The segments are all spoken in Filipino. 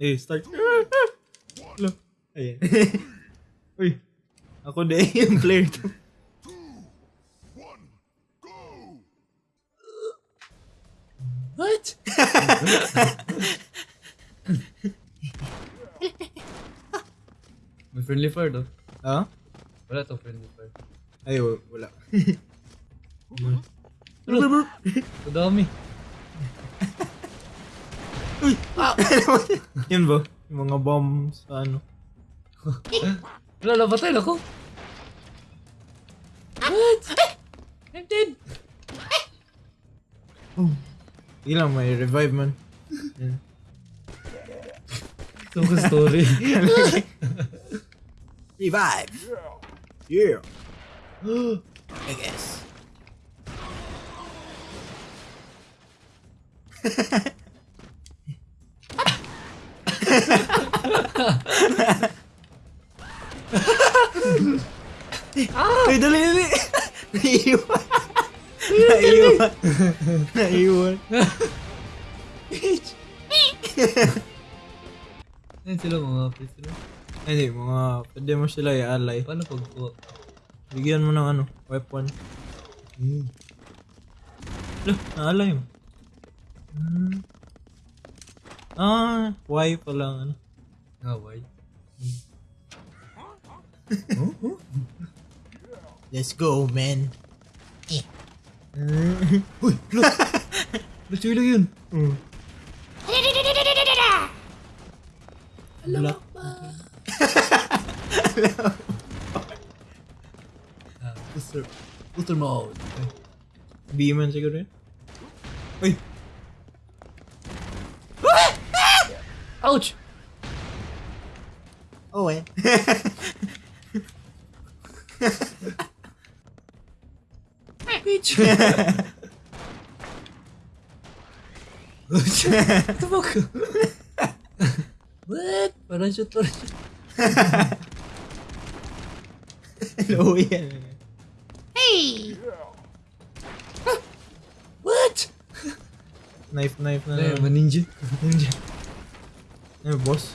Eh, start. Hello. Ayan. Uy. Ako de yung player to. What? May friendly fire daw. Ha? Wala to friendly fire. Ay, wa- wala. Ang dami. Yun ba? Yung mga bombs ano. Na ako. What? I'm dead. Sige lang, may revive man. Yan. Ito ko story. Revive! Yeah! I guess. Ay, dali, dali! Naiiwan! Naiiwan! Naiiwan! Ayun sila mga prisoner. Ay, Hindi, mga, pwede mo sila i-ally. Paano pag kuha? Bigyan mo ng ano, weapon. Hmm. Loh, naalay mo. Hmm. Ah, why pa lang ano. Ah, why? Let's go, man. Uy, look! Luchoy lang yun. Wala. Ah, booster. Booster mode. Beaman siguro yun. Uy! Ouch! Oh, eh. Bitch! fuck? what? Parang shoot, parang shoot. Hello, yan. What? Knife, knife na lang. maninja. Ninja. Eu gosto.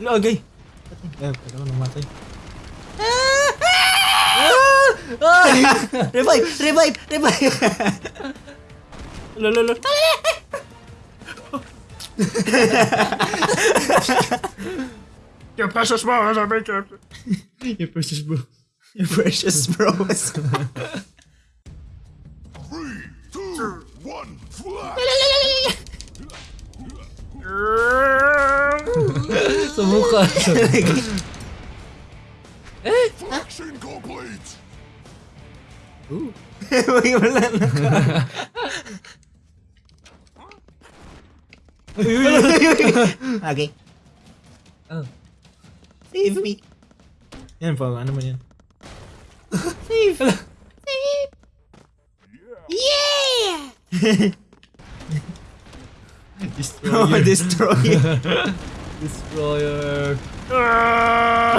Joguei. É, caramba, não matei. Revive, revive, revive. Lolo, lolo. Your precious ball has been captured. Your precious ball. Your precious bros. two, one, fly! Sa mukha. Action complete! Ooh. Wala na ka. Okay. Oh. Save me. Yan pa, ano man yan? Save. Save. Yeah! Destroyer. oh, destroy. Destroyer. okay, ah.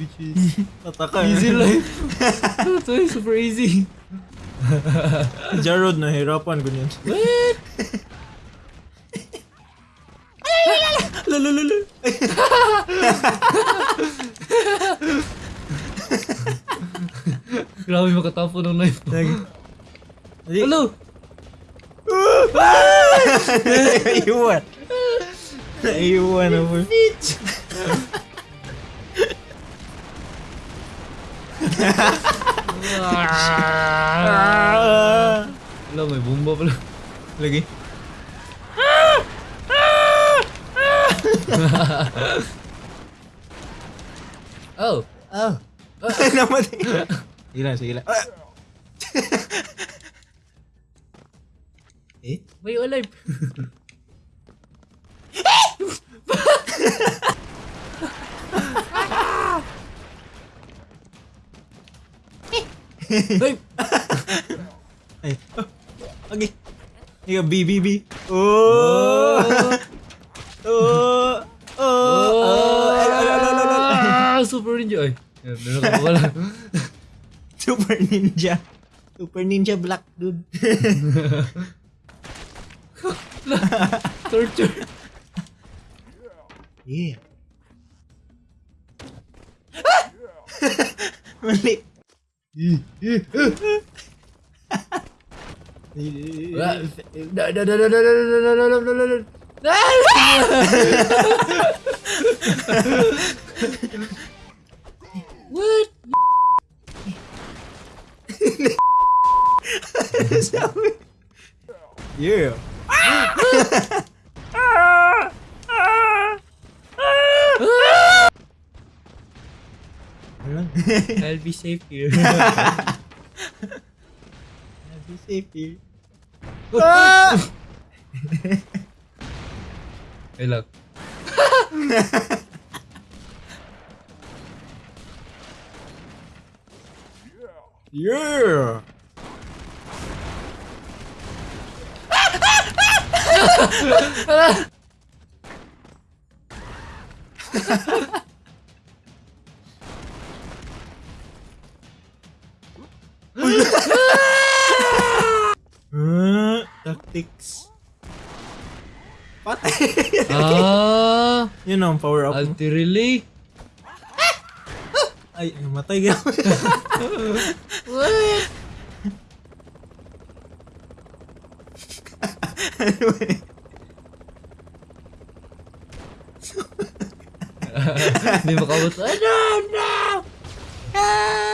bitches. Pataka. Easy life. Ito ay super easy. Jarod, nahirapan ko niyan. What? Rami pakai tafu dan knife tu. Lagi. Jadi. Hello. Iwan Iwan You bitch. Lo mai bomba pula. Lagi. oh. Oh. oh. Nama dia. Sige lang, sige lang. Ah! eh? May alive! Ay! Ay. Oh. Okay. Ika, B, B, B. Oh! Oh! Oh! Oh! Ala. Ah, super ninja. Ay, Meron ka pa pala. Super Ninja. Super Ninja Black dude. Torture. Yeah. Ah! Mali. What? Yeah. I'll be safe here. I'll be safe here. Ah! Hey, Yeah. tactics. What? Uh, you know, power up. Ulti. Ay, namatay ka. What? Eh? Hindi makabot. Ano? No!